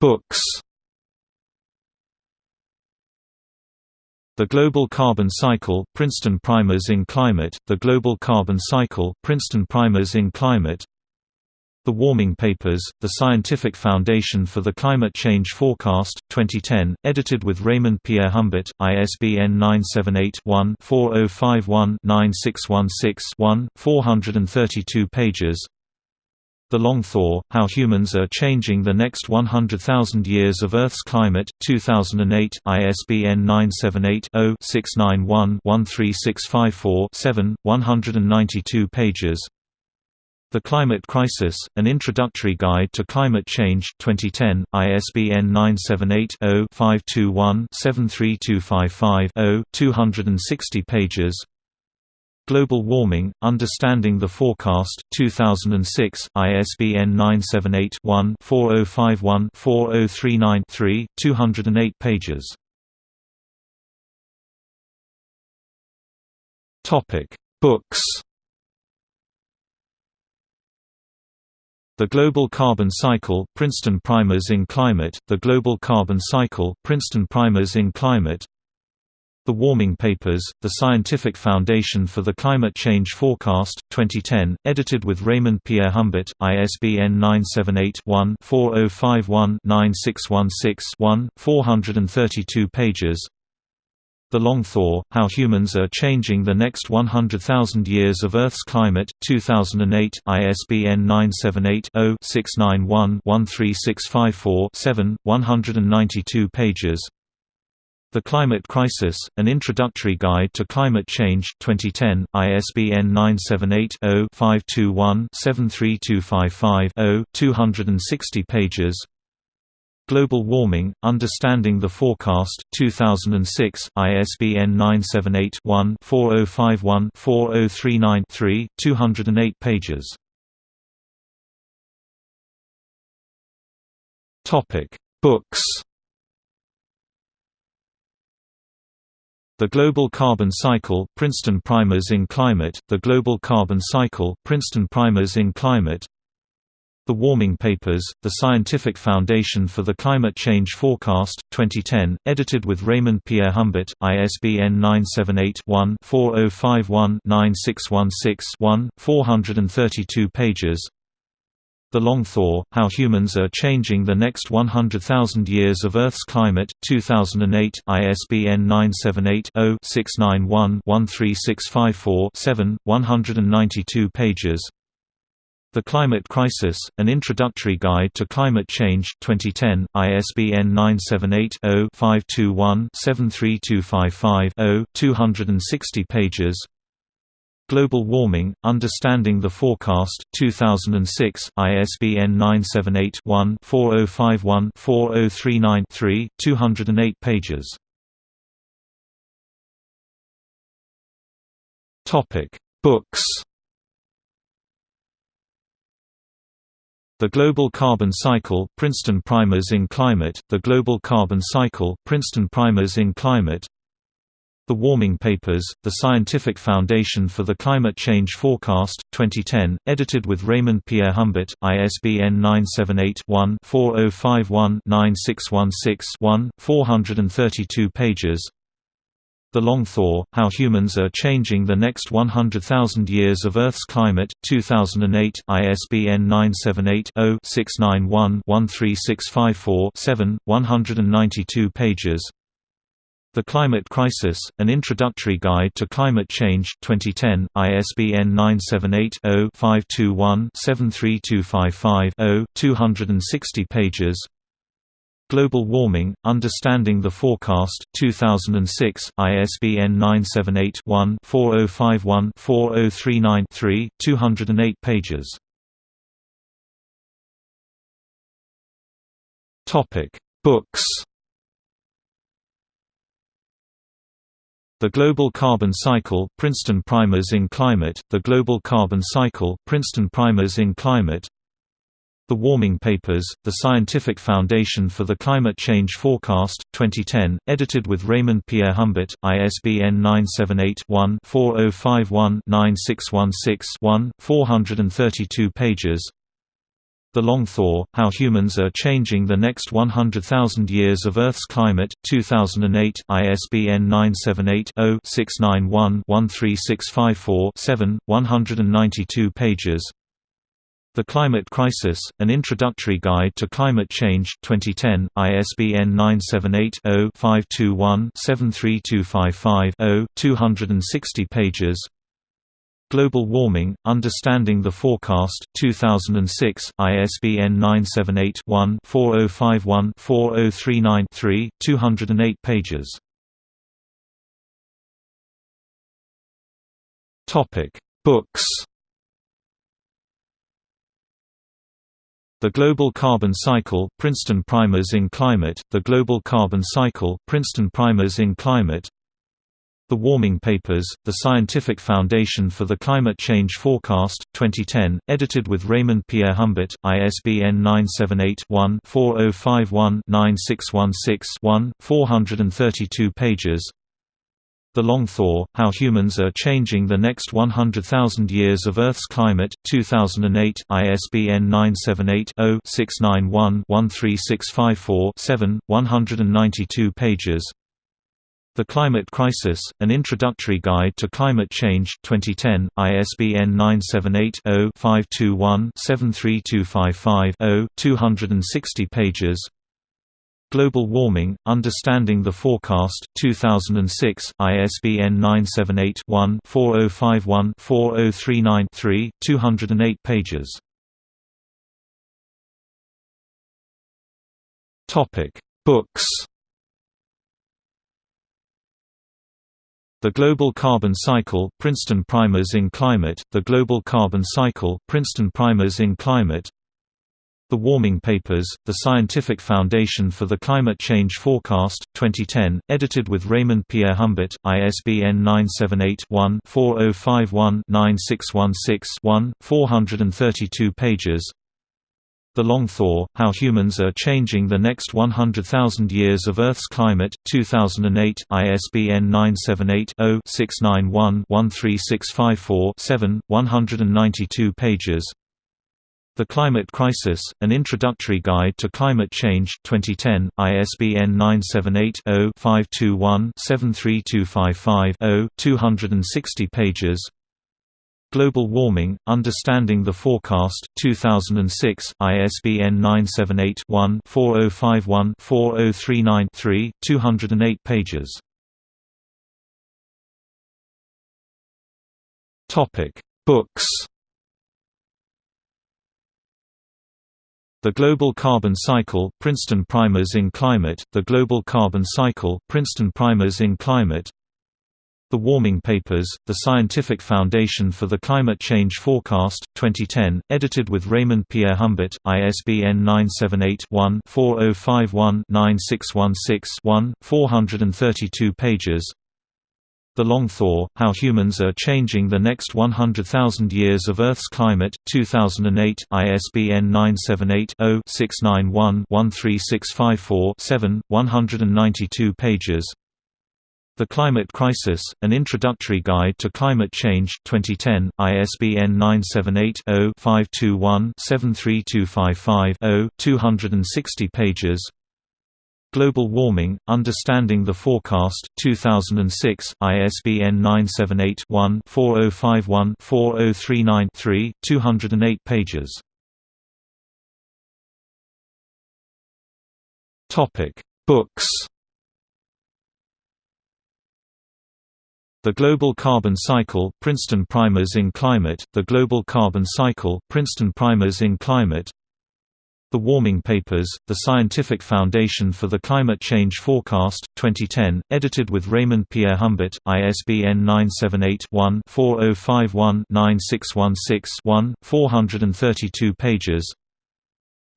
Books The Global Carbon Cycle, Princeton Primers in Climate, The Global Carbon Cycle, Princeton Primers in Climate The Warming Papers, The Scientific Foundation for the Climate Change Forecast, 2010, edited with Raymond Pierrehumbert, ISBN 978-1-4051-9616-1, 432 pages the Long Thaw, How Humans Are Changing the Next 100,000 Years of Earth's Climate, 2008, ISBN 978-0-691-13654-7, 192 pages. The Climate Crisis, An Introductory Guide to Climate Change 2010, ISBN 978-0-521-73255-0, 260 pages Global Warming, Understanding the Forecast 2006, ISBN 978-1-4051-4039-3, 208 pages. Books. The Global Carbon Cycle, Princeton Primers in Climate, The Global Carbon Cycle, Princeton Primers in Climate the Warming Papers, The Scientific Foundation for the Climate Change Forecast, 2010, edited with Raymond Pierrehumbert, ISBN 978-1-4051-9616-1, 432 pages. The Long Thaw, How Humans Are Changing the Next 100,000 Years of Earth's Climate, 2008, ISBN 978-0-691-13654-7, 192 pages the Climate Crisis, An Introductory Guide to Climate Change 2010, ISBN 978-0-521-73255-0, 260 pages. Global Warming, Understanding the Forecast 2006, ISBN 978-1-4051-4039-3, 208 pages. Books The Global Carbon Cycle, Princeton Primers in Climate, The Global Carbon Cycle, Princeton Primers in Climate. The Warming Papers, The Scientific Foundation for the Climate Change Forecast, 2010, edited with Raymond Pierrehumbert, ISBN 978-1-4051-9616-1, 432 pages the Long Thaw, How Humans Are Changing the Next 100,000 Years of Earth's Climate, 2008, ISBN 978-0-691-13654-7, 192 pages. The Climate Crisis, An Introductory Guide to Climate Change 2010, ISBN 978-0-521-73255-0, 260 pages Global Warming, Understanding the Forecast 2006, ISBN 978-1-4051-4039-3, 208 pages. Books. The Global Carbon Cycle, Princeton Primers in Climate, The Global Carbon Cycle, Princeton Primers in Climate the Warming Papers, The Scientific Foundation for the Climate Change Forecast, 2010, edited with Raymond Pierrehumbert, ISBN 978-1-4051-9616-1, 432 pages. The Long Thaw, How Humans Are Changing the Next 100,000 Years of Earth's Climate, 2008, ISBN 978-0-691-13654-7, 192 pages the Climate Crisis, An Introductory Guide to Climate Change 2010, ISBN 978-0-521-73255-0, 260 pages. Global Warming, Understanding the Forecast 2006, ISBN 978-1-4051-4039-3, 208 pages. Books The Global Carbon Cycle, Princeton Primers in Climate, The Global Carbon Cycle, Princeton Primers in Climate. The Warming Papers, The Scientific Foundation for the Climate Change Forecast, 2010, edited with Raymond Pierrehumbert, ISBN 978-1-4051-9616-1, 432 pages The Long Thaw, How Humans Are Changing the Next 100,000 Years of Earth's Climate 2008 ISBN 978-0-691-13654-7, 192 pages. The Climate Crisis, An Introductory Guide to Climate Change 2010, ISBN 978-0-521-73255-0, 260 pages Global Warming, Understanding the Forecast 2006, ISBN 978-1-4051-4039-3, 208 pages. Books The Global Carbon Cycle Princeton Primers in Climate, The Global Carbon Cycle Princeton Primers in Climate the Warming Papers, The Scientific Foundation for the Climate Change Forecast, 2010, edited with Raymond Pierrehumbert, ISBN 978-1-4051-9616-1, 432 pages. The Long Thaw, How Humans Are Changing the Next 100,000 Years of Earth's Climate, 2008, ISBN 978-0-691-13654-7, 192 pages the Climate Crisis, An Introductory Guide to Climate Change 2010, ISBN 978-0-521-73255-0, 260 pages. Global Warming, Understanding the Forecast 2006, ISBN 978-1-4051-4039-3, 208 pages. Books The Global Carbon Cycle Princeton Primers in Climate, The Global Carbon Cycle Princeton Primers in Climate. The Warming Papers, The Scientific Foundation for the Climate Change Forecast, 2010, edited with Raymond Pierrehumbert, ISBN 978-1-4051-9616-1, 432 pages the Long Thaw, How Humans Are Changing the Next 100,000 Years of Earth's Climate 2008 ISBN 978-0-691-13654-7, 192 pages. The Climate Crisis, An Introductory Guide to Climate Change 2010, ISBN 978-0-521-73255-0, 260 pages Global Warming, Understanding the Forecast 2006, ISBN 978-1-4051-4039-3, 208 pages. Topic: Books. The Global Carbon Cycle Princeton Primers in Climate, The Global Carbon Cycle Princeton Primers in Climate the Warming Papers, The Scientific Foundation for the Climate Change Forecast, 2010, edited with Raymond Pierrehumbert, ISBN 978-1-4051-9616-1, 432 pages. The Long Thaw, How Humans Are Changing the Next 100,000 Years of Earth's Climate, 2008, ISBN 978-0-691-13654-7, 192 pages the Climate Crisis, An Introductory Guide to Climate Change 2010, ISBN 978-0-521-73255-0, 260 pages. Global Warming, Understanding the Forecast 2006, ISBN 978-1-4051-4039-3, 208 pages. Books The Global Carbon Cycle Princeton Primers in Climate, The Global Carbon Cycle Princeton Primers in Climate. The Warming Papers, The Scientific Foundation for the Climate Change Forecast, 2010, edited with Raymond Pierrehumbert, ISBN 978-1-4051-9616-1, 432 pages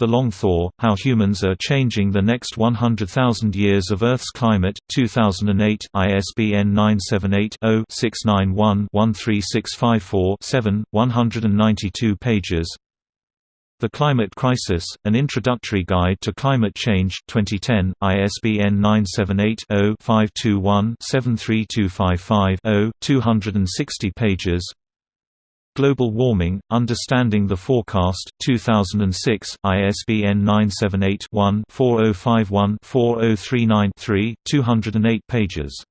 the Long Thaw, How Humans Are Changing the Next 100,000 Years of Earth's Climate, 2008, ISBN 978-0-691-13654-7, 192 pages. The Climate Crisis, An Introductory Guide to Climate Change 2010, ISBN 978-0-521-73255-0, 260 pages Global Warming, Understanding the Forecast 2006, ISBN 978-1-4051-4039-3, 208 pages.